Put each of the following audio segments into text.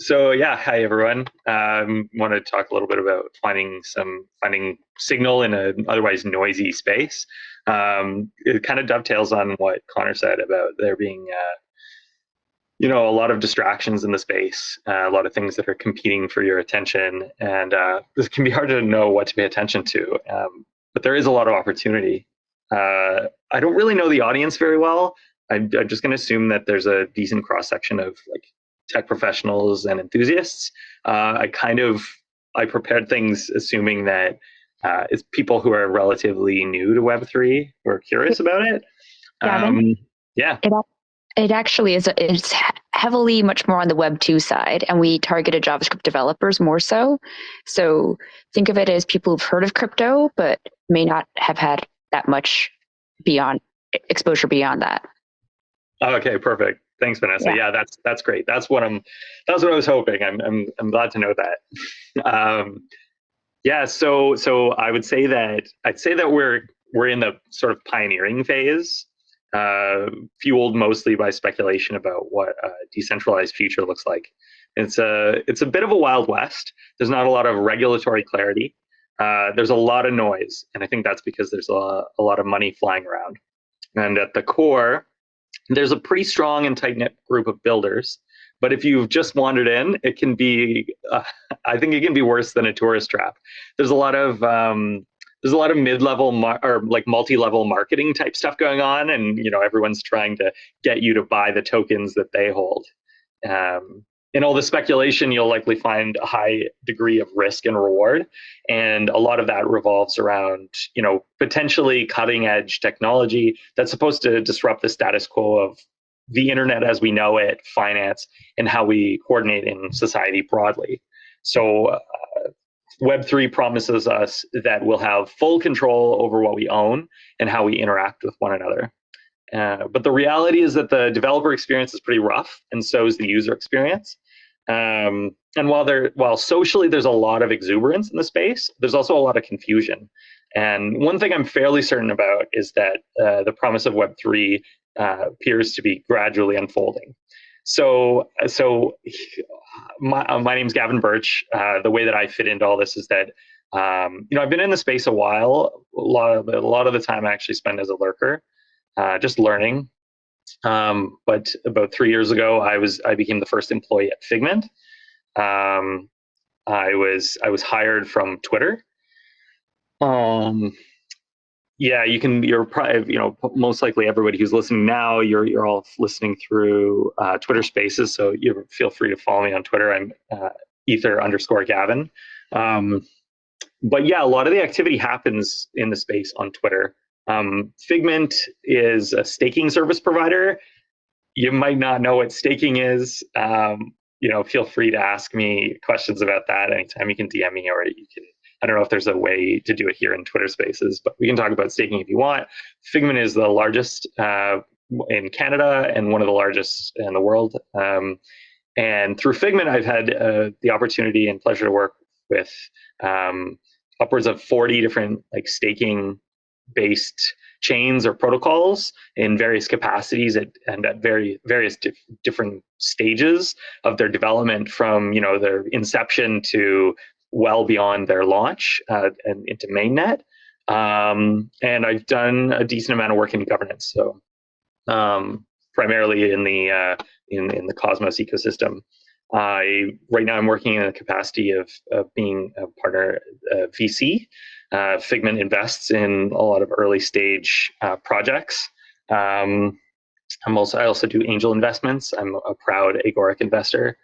So yeah, hi everyone. Um, want to talk a little bit about finding some finding signal in an otherwise noisy space. Um, it kind of dovetails on what Connor said about there being, uh, you know, a lot of distractions in the space, uh, a lot of things that are competing for your attention, and uh, this can be hard to know what to pay attention to. Um, but there is a lot of opportunity. Uh, I don't really know the audience very well. I'm, I'm just going to assume that there's a decent cross section of like tech professionals and enthusiasts. Uh, I kind of I prepared things assuming that uh, it's people who are relatively new to Web three who are curious about it. Um, yeah. It, it actually is. It's heavily much more on the Web two side, and we targeted JavaScript developers more so. So think of it as people who've heard of crypto but may not have had that much beyond exposure beyond that. Okay, perfect. Thanks, Vanessa. Yeah. yeah, that's that's great. That's what I'm. That's what I was hoping. I'm I'm I'm glad to know that. Um, yeah. So so I would say that I'd say that we're we're in the sort of pioneering phase, uh, fueled mostly by speculation about what a decentralized future looks like. It's a it's a bit of a wild west. There's not a lot of regulatory clarity. Uh, there's a lot of noise, and I think that's because there's a, a lot of money flying around. And at the core, there's a pretty strong and tight knit group of builders. But if you've just wandered in, it can be, uh, I think it can be worse than a tourist trap. There's a lot of, um, there's a lot of mid-level mar- or like multi-level marketing type stuff going on, and you know everyone's trying to get you to buy the tokens that they hold. Um, in all the speculation, you'll likely find a high degree of risk and reward. And a lot of that revolves around, you know, potentially cutting edge technology that's supposed to disrupt the status quo of the internet as we know it, finance, and how we coordinate in society broadly. So uh, Web3 promises us that we'll have full control over what we own and how we interact with one another. Uh, but the reality is that the developer experience is pretty rough, and so is the user experience. Um, and while there, while socially there's a lot of exuberance in the space, there's also a lot of confusion. And one thing I'm fairly certain about is that uh, the promise of Web three uh, appears to be gradually unfolding. So, so my, uh, my name's Gavin Birch. Uh, the way that I fit into all this is that um, you know I've been in the space a while. A lot of a lot of the time I actually spend as a lurker uh, just learning. Um, but about three years ago, I was I became the first employee at Figment. Um, I was I was hired from Twitter. Um, yeah, you can. You're probably you know most likely everybody who's listening now. You're you're all listening through uh, Twitter Spaces, so you feel free to follow me on Twitter. I'm uh, ether underscore Gavin. Um, but yeah, a lot of the activity happens in the space on Twitter. Um, Figment is a staking service provider. You might not know what staking is. Um, you know, feel free to ask me questions about that anytime. You can DM me, or you can. I don't know if there's a way to do it here in Twitter Spaces, but we can talk about staking if you want. Figment is the largest uh, in Canada and one of the largest in the world. Um, and through Figment, I've had uh, the opportunity and pleasure to work with um, upwards of 40 different like staking based chains or protocols in various capacities at, and at very various dif different stages of their development from you know their inception to well beyond their launch uh, and into mainnet. Um, and i've done a decent amount of work in governance so um, primarily in the uh, in, in the cosmos ecosystem I right now I'm working in the capacity of, of being a partner uh, VC uh, Figment invests in a lot of early stage uh, projects. Um, I'm also I also do angel investments. I'm a proud Agoric investor.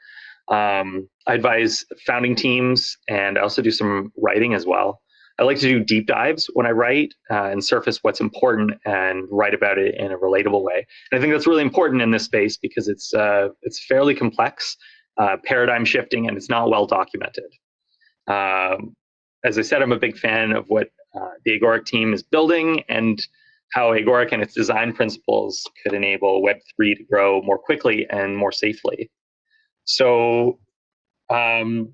Um, I advise founding teams, and I also do some writing as well. I like to do deep dives when I write uh, and surface what's important and write about it in a relatable way. And I think that's really important in this space because it's uh, it's fairly complex, uh, paradigm shifting, and it's not well documented. Um, as I said, I'm a big fan of what uh, the Agoric team is building and how Agoric and its design principles could enable Web3 to grow more quickly and more safely. So um,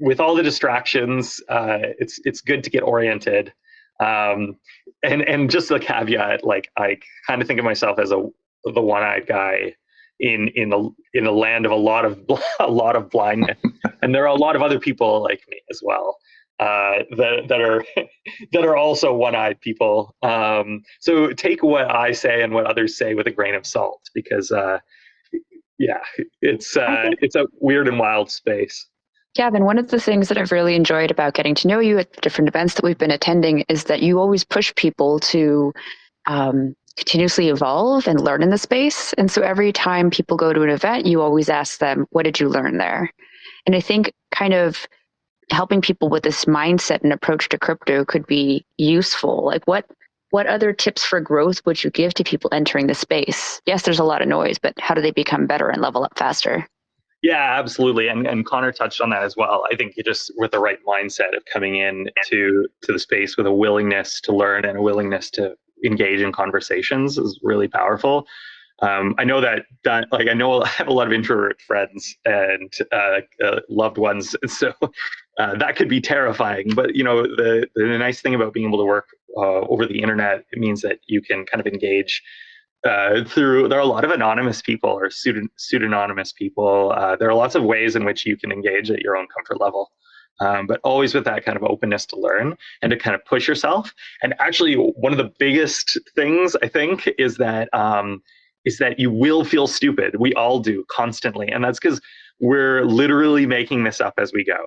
with all the distractions, uh, it's it's good to get oriented. Um, and and just a caveat, like I kind of think of myself as a the one-eyed guy in in a in a land of a lot of a lot of blindness, and there are a lot of other people like me as well uh, that that are that are also one-eyed people. Um, so take what I say and what others say with a grain of salt, because uh, yeah, it's uh, it's a weird and wild space. Gavin, one of the things that I've really enjoyed about getting to know you at different events that we've been attending is that you always push people to um, continuously evolve and learn in the space. And so every time people go to an event, you always ask them, what did you learn there? And I think kind of helping people with this mindset and approach to crypto could be useful. Like what what other tips for growth would you give to people entering the space? Yes, there's a lot of noise, but how do they become better and level up faster? Yeah, absolutely. And and Connor touched on that as well. I think you just with the right mindset of coming in to to the space with a willingness to learn and a willingness to engage in conversations is really powerful. Um, I know that, that like I know I have a lot of introvert friends and uh, uh, loved ones, so uh, that could be terrifying. But you know, the the nice thing about being able to work uh, over the internet it means that you can kind of engage uh, through. There are a lot of anonymous people or pseudonymous people. Uh, there are lots of ways in which you can engage at your own comfort level. Um, but always with that kind of openness to learn and to kind of push yourself. And actually, one of the biggest things I think is that um, is that you will feel stupid. We all do constantly. And that's because we're literally making this up as we go.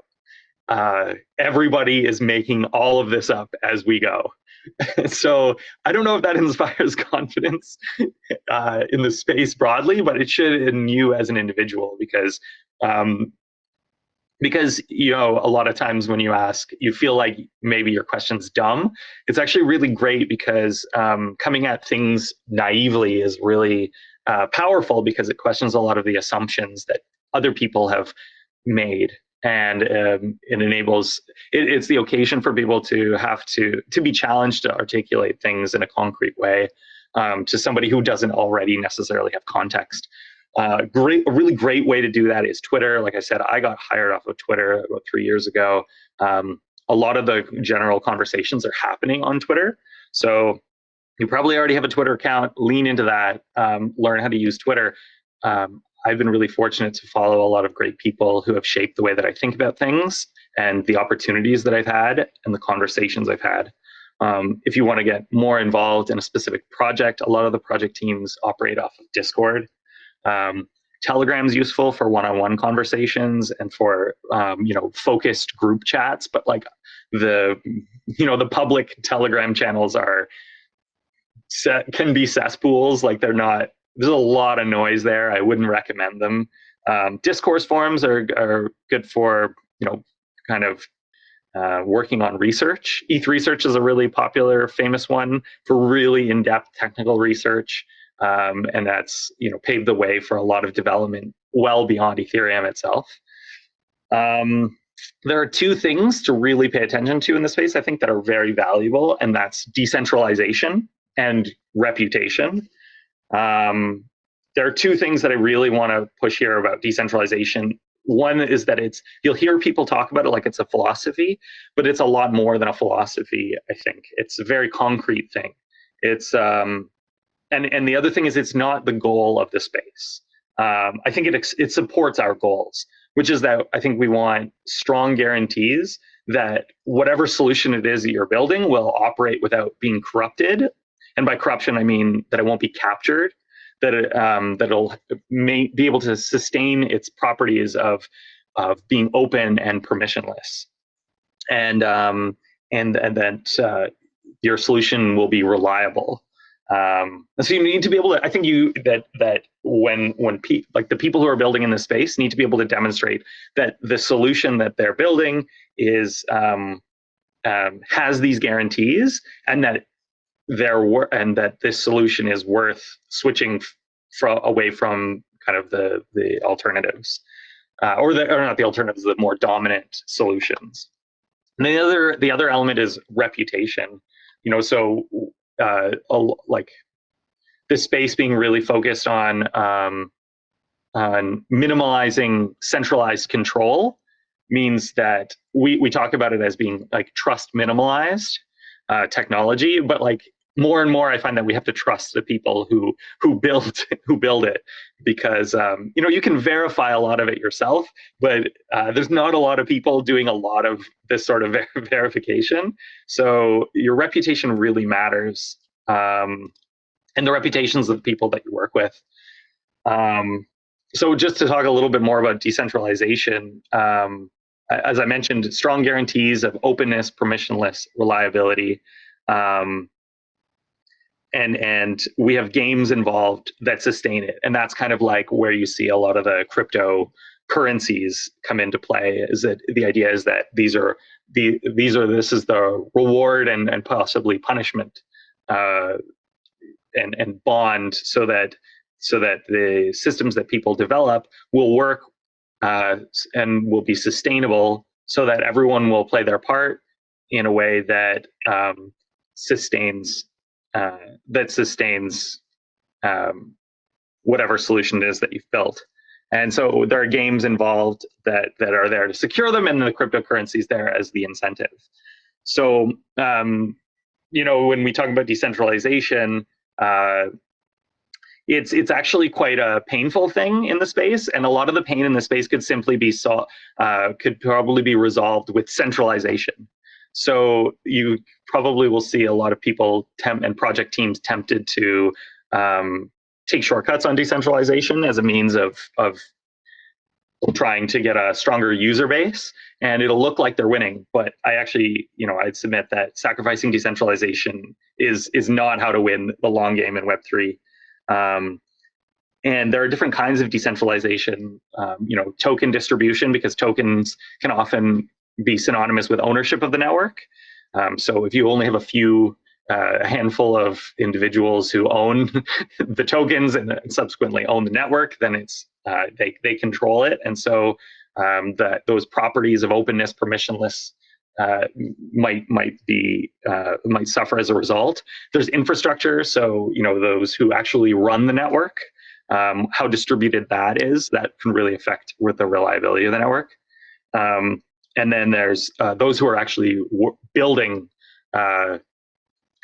Uh, everybody is making all of this up as we go. so I don't know if that inspires confidence uh, in the space broadly, but it should in you as an individual because um, because you know a lot of times when you ask you feel like maybe your question's dumb. It's actually really great because um, coming at things naively is really uh, powerful because it questions a lot of the assumptions that other people have made. And um, it enables it, it's the occasion for people to have to to be challenged to articulate things in a concrete way um, to somebody who doesn't already necessarily have context uh, great, a really great way to do that is Twitter. Like I said, I got hired off of Twitter about three years ago. Um, a lot of the general conversations are happening on Twitter. So you probably already have a Twitter account. Lean into that. Um, learn how to use Twitter. Um, I've been really fortunate to follow a lot of great people who have shaped the way that I think about things and the opportunities that I've had and the conversations I've had. Um, if you want to get more involved in a specific project, a lot of the project teams operate off of Discord. Um, Telegram is useful for one-on-one conversations and for um, you know focused group chats, but like the you know the public Telegram channels are set, can be cesspools. Like they're not. There's a lot of noise there. I wouldn't recommend them. Um, discourse forums are are good for you know kind of uh, working on research. ETH research is a really popular, famous one for really in-depth technical research. Um, and that's you know paved the way for a lot of development well beyond Ethereum itself. Um, there are two things to really pay attention to in the space, I think, that are very valuable, and that's decentralization and reputation. Um, there are two things that I really want to push here about decentralization. One is that it's you'll hear people talk about it like it's a philosophy, but it's a lot more than a philosophy. I think it's a very concrete thing. It's um, and and the other thing is it's not the goal of the space. Um, I think it it supports our goals, which is that I think we want strong guarantees that whatever solution it is that you're building will operate without being corrupted. And by corruption, I mean that it won't be captured, that it, um, that it'll may be able to sustain its properties of of being open and permissionless, and um, and and that uh, your solution will be reliable um, so you need to be able to. I think you that that when when pe- like the people who are building in this space need to be able to demonstrate that the solution that they're building is um, um, has these guarantees and that they're wor- and that this solution is worth switching from away from kind of the the alternatives uh, or the or not the alternatives the more dominant solutions. And the other the other element is reputation. You know, so uh, a, like the space being really focused on um, on minimalizing centralized control means that we we talk about it as being like trust minimalized uh, technology, but like more and more I find that we have to trust the people who who build who build it because um, you know you can verify a lot of it yourself, but uh, there's not a lot of people doing a lot of this sort of ver verification. So your reputation really matters, um, and the reputations of the people that you work with. Um, so just to talk a little bit more about decentralization, um, as I mentioned, strong guarantees of openness, permissionless, reliability. Um, and and we have games involved that sustain it. And that's kind of like where you see a lot of the crypto currencies come into play is that the idea is that these are the these are this is the reward and and possibly punishment uh, and and bond so that so that the systems that people develop will work uh, and will be sustainable so that everyone will play their part in a way that um, sustains uh, that sustains um, whatever solution it is that you've built. And so there are games involved that that are there to secure them, and the cryptocurrency is there as the incentive. So um, you know when we talk about decentralization, uh, it's it's actually quite a painful thing in the space, and a lot of the pain in the space could simply be so uh, could probably be resolved with centralization. So you probably will see a lot of people temp and project teams tempted to um, take shortcuts on decentralization as a means of, of trying to get a stronger user base and it'll look like they're winning but i actually you know i'd submit that sacrificing decentralization is is not how to win the long game in web3 um, and there are different kinds of decentralization um, you know token distribution because tokens can often be synonymous with ownership of the network. Um, so if you only have a few, uh, a handful of individuals who own the tokens and subsequently own the network, then it's uh, they they control it, and so um, that those properties of openness, permissionless. Uh, might might be uh, might suffer as a result. There's infrastructure, so you know those who actually run the network, um, how distributed that is, that can really affect with the reliability of the network. Um, and then there's uh, those who are actually building uh,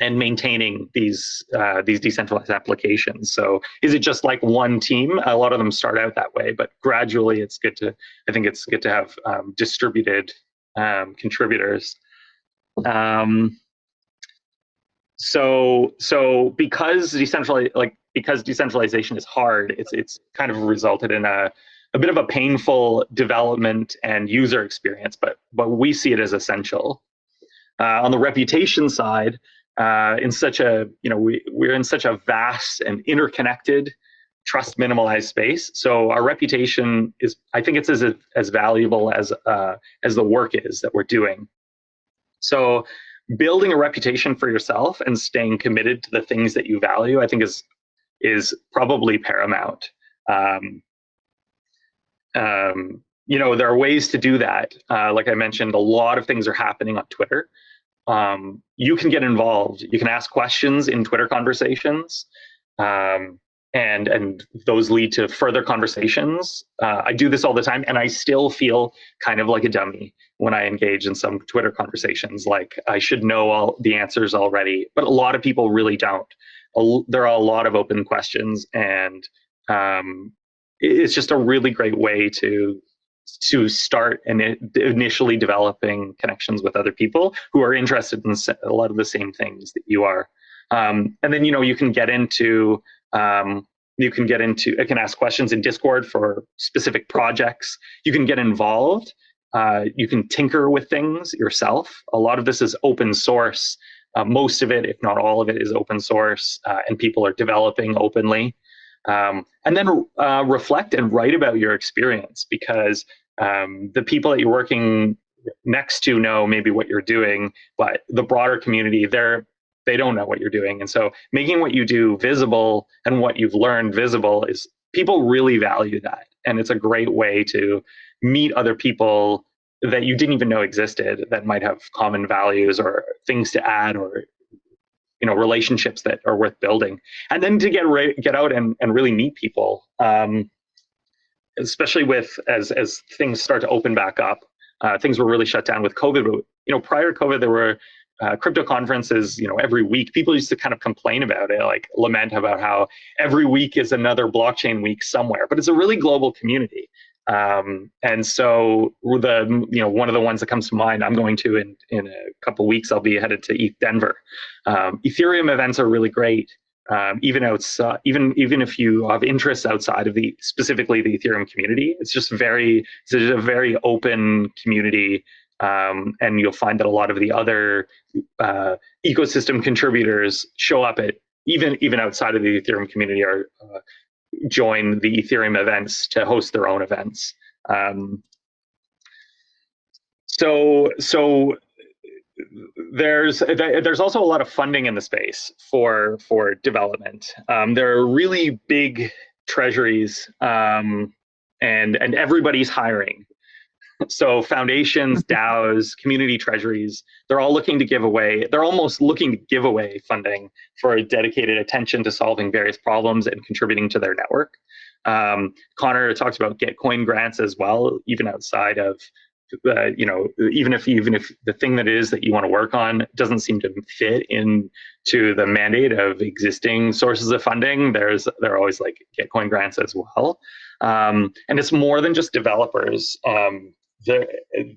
and maintaining these uh, these decentralized applications. So is it just like one team? A lot of them start out that way, but gradually it's good to I think it's good to have um, distributed um, contributors. Um, so so because decentralized like because decentralization is hard, it's it's kind of resulted in a a bit of a painful development and user experience, but but we see it as essential. Uh, on the reputation side, uh, in such a you know we we're in such a vast and interconnected, trust minimalized space. So our reputation is I think it's as as valuable as uh, as the work is that we're doing. So building a reputation for yourself and staying committed to the things that you value, I think is is probably paramount. Um, um, you know, there are ways to do that. Uh, like I mentioned, a lot of things are happening on Twitter. Um, you can get involved. You can ask questions in Twitter conversations, um, and and those lead to further conversations. Uh, I do this all the time, and I still feel kind of like a dummy when I engage in some Twitter conversations. Like I should know all the answers already, but a lot of people really don't. A, there are a lot of open questions, and um, it's just a really great way to to start and initially developing connections with other people who are interested in a lot of the same things that you are. Um, and then you know you can get into um, you can get into it can ask questions in Discord for specific projects. You can get involved. Uh, you can tinker with things yourself. A lot of this is open source. Uh, most of it, if not all of it, is open source, uh, and people are developing openly. Um, and then uh, reflect and write about your experience because um, the people that you're working next to know maybe what you're doing, but the broader community, they're they don't know what you're doing. And so making what you do visible and what you've learned visible is people really value that. And it's a great way to meet other people that you didn't even know existed that might have common values or things to add or you know relationships that are worth building and then to get get out and, and really meet people um, especially with as as things start to open back up uh, things were really shut down with covid but you know prior to covid there were uh, crypto conferences, you know, every week, people used to kind of complain about it, like lament about how every week is another blockchain week somewhere. But it's a really global community, um, and so the you know one of the ones that comes to mind, I'm going to in in a couple weeks. I'll be headed to ETH Denver. Um, Ethereum events are really great. Um, even outside, even even if you have interests outside of the specifically the Ethereum community, it's just very it's a very open community um, and you'll find that a lot of the other uh, ecosystem contributors show up at even even outside of the Ethereum community are uh, join the Ethereum events to host their own events. Um, so so there's there's also a lot of funding in the space for for development. Um, there are really big treasuries um, and and everybody's hiring so foundations, DAOs, community treasuries, they're all looking to give away, they're almost looking to give away funding for dedicated attention to solving various problems and contributing to their network. Um, Connor talks about Gitcoin grants as well, even outside of, uh, you know, even if even if the thing that is that you want to work on doesn't seem to fit into the mandate of existing sources of funding, there's there are always like Gitcoin grants as well. Um, and it's more than just developers. Um, the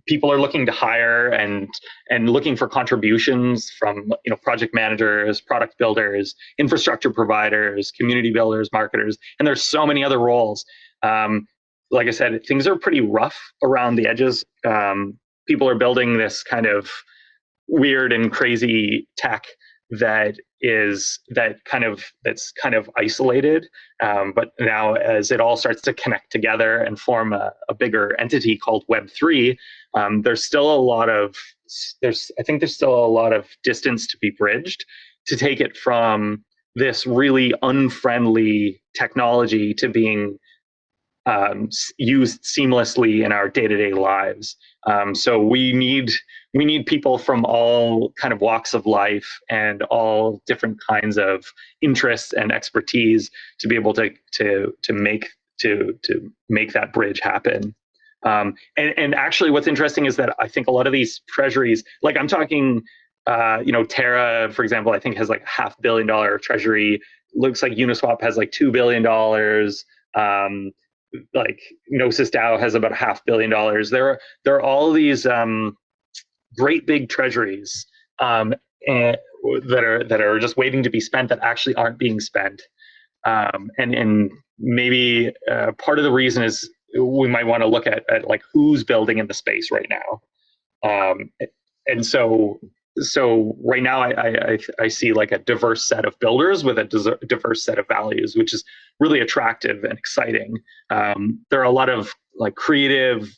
people are looking to hire and and looking for contributions from you know project managers product builders infrastructure providers community builders marketers and there's so many other roles. Um, like i said things are pretty rough around the edges. Um, people are building this kind of weird and crazy tech that is that kind of that's kind of isolated um, but now as it all starts to connect together and form a, a bigger entity called web3 um, there's still a lot of there's i think there's still a lot of distance to be bridged to take it from this really unfriendly technology to being um, used seamlessly in our day-to-day lives. Um, so we need we need people from all kind of walks of life and all different kinds of interests and expertise to be able to to to make to to make that bridge happen. Um, and and actually, what's interesting is that I think a lot of these treasuries, like I'm talking, uh, you know, Terra, for example, I think has like half billion dollar treasury. Looks like Uniswap has like two billion dollars. Um, like Gnosis DAO has about half billion dollars. There are there are all these um, great big treasuries um, and, that are that are just waiting to be spent that actually aren't being spent. Um, and and maybe uh, part of the reason is we might want to look at, at like who's building in the space right now. Um, and so so right now I, I, I see like a diverse set of builders with a diverse set of values, which is really attractive and exciting. Um, there are a lot of like creative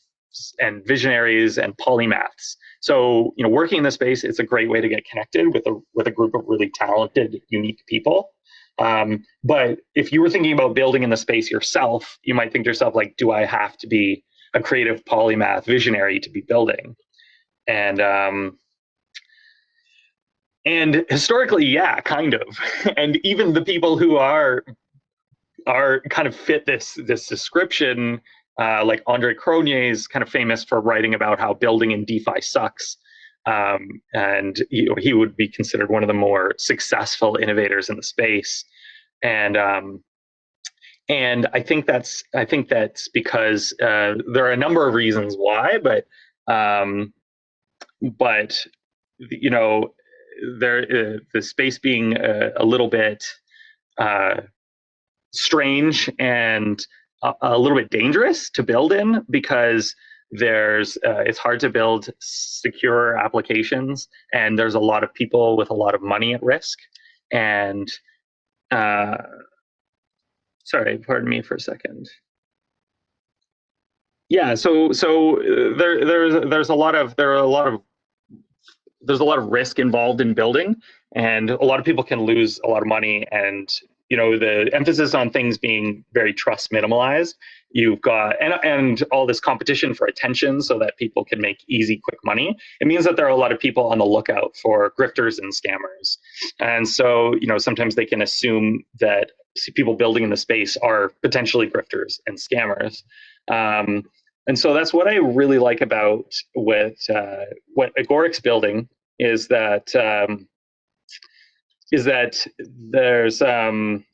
and visionaries and polymaths so, you know, working in this space, it's a great way to get connected with a with a group of really talented, unique people. Um, but if you were thinking about building in the space yourself, you might think to yourself, like, do I have to be a creative polymath visionary to be building? And um, and historically, yeah, kind of. and even the people who are are kind of fit this this description uh, like Andre Cronje is kind of famous for writing about how building in DeFi sucks. Um, and he, he, would be considered one of the more successful innovators in the space. And um, and I think that's I think that's because uh, there are a number of reasons why, but um, but you know there uh, the space being a, a little bit uh, strange and a, little bit dangerous to build in because there's uh, it's hard to build secure applications and there's a lot of people with a lot of money at risk. And uh, sorry pardon me for a second. Yeah so so uh, there there's there's a lot of there are a lot of there's a lot of risk involved in building and a lot of people can lose a lot of money and you know the emphasis on things being very trust minimalized. You've got and, and all this competition for attention so that people can make easy quick money. It means that there are a lot of people on the lookout for grifters and scammers. And so you know sometimes they can assume that people building in the space are potentially grifters and scammers. Um, and so that's what i really like about what uh, what agoric's building is that um, is that there's um,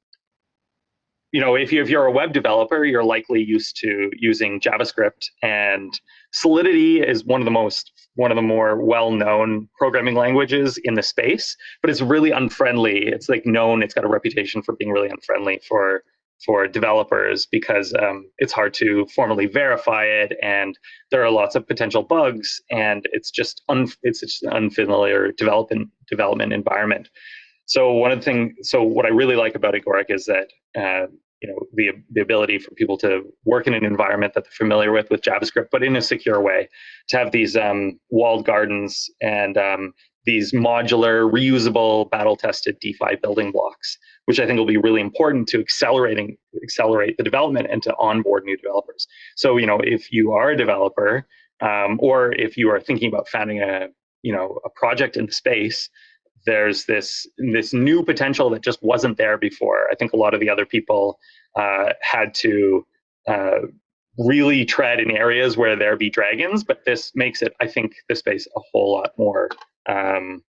you know if you if you're a web developer, you're likely used to using JavaScript, and Solidity is one of the most one of the more well-known programming languages in the space, but it's really unfriendly. It's like known. It's got a reputation for being really unfriendly for for developers because um, it's hard to formally verify it, and there are lots of potential bugs, and it's just un, it's just an unfamiliar development development environment. So one of the things, so what I really like about Agoric is that uh, you know the the ability for people to work in an environment that they're familiar with with JavaScript, but in a secure way, to have these um, walled gardens and um, these modular, reusable, battle-tested DeFi building blocks, which I think will be really important to accelerating accelerate the development and to onboard new developers. So, you know, if you are a developer, um, or if you are thinking about founding a you know a project in the space, there's this this new potential that just wasn't there before. I think a lot of the other people uh, had to uh, really tread in areas where there be dragons, but this makes it, I think, the space a whole lot more um,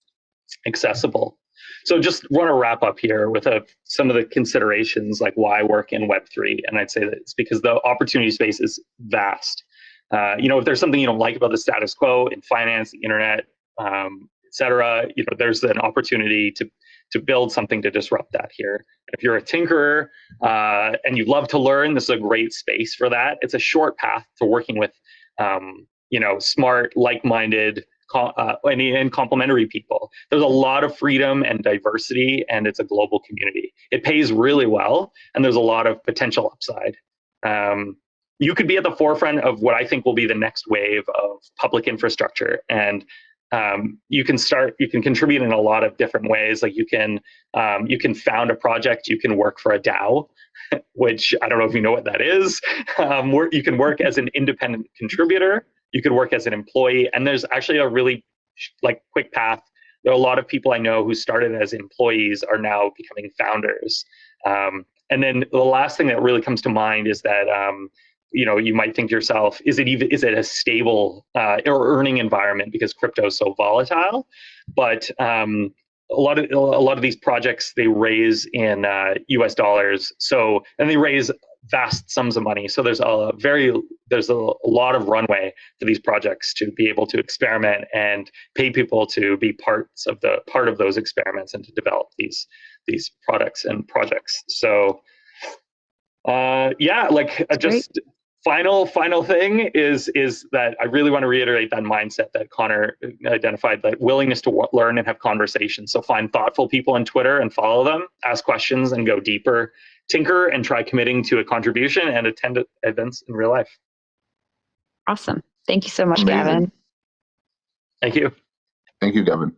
accessible. So just want to wrap up here with a, some of the considerations like why work in Web3. And I'd say that it's because the opportunity space is vast. Uh, you know, if there's something you don't like about the status quo in finance, the internet, um, et cetera, you know, there's an opportunity to, to build something to disrupt that here. If you're a tinkerer uh, and you love to learn, this is a great space for that. It's a short path to working with, um, you know, smart, like-minded, uh, and, and complementary people. There's a lot of freedom and diversity, and it's a global community. It pays really well, and there's a lot of potential upside. Um, you could be at the forefront of what I think will be the next wave of public infrastructure, and um, you can start. You can contribute in a lot of different ways. Like you can um, you can found a project. You can work for a DAO, which I don't know if you know what that is. Um, you can work as an independent contributor you could work as an employee and there's actually a really like quick path there are a lot of people i know who started as employees are now becoming founders um, and then the last thing that really comes to mind is that um, you know you might think to yourself is it even is it a stable uh, or earning environment because crypto is so volatile but um, a lot of a lot of these projects they raise in uh, us dollars so and they raise vast sums of money. So there's a very there's a, a, lot of runway for these projects to be able to experiment and pay people to be parts of the part of those experiments and to develop these these products and projects. So uh, yeah, like uh, just. Final final thing is is that I really want to reiterate that mindset that Connor identified that willingness to learn and have conversations. So find thoughtful people on Twitter and follow them, ask questions and go deeper tinker and try committing to a contribution and attend events in real life. Awesome. Thank you so much, Amazing. Gavin. Thank you. Thank you, Gavin.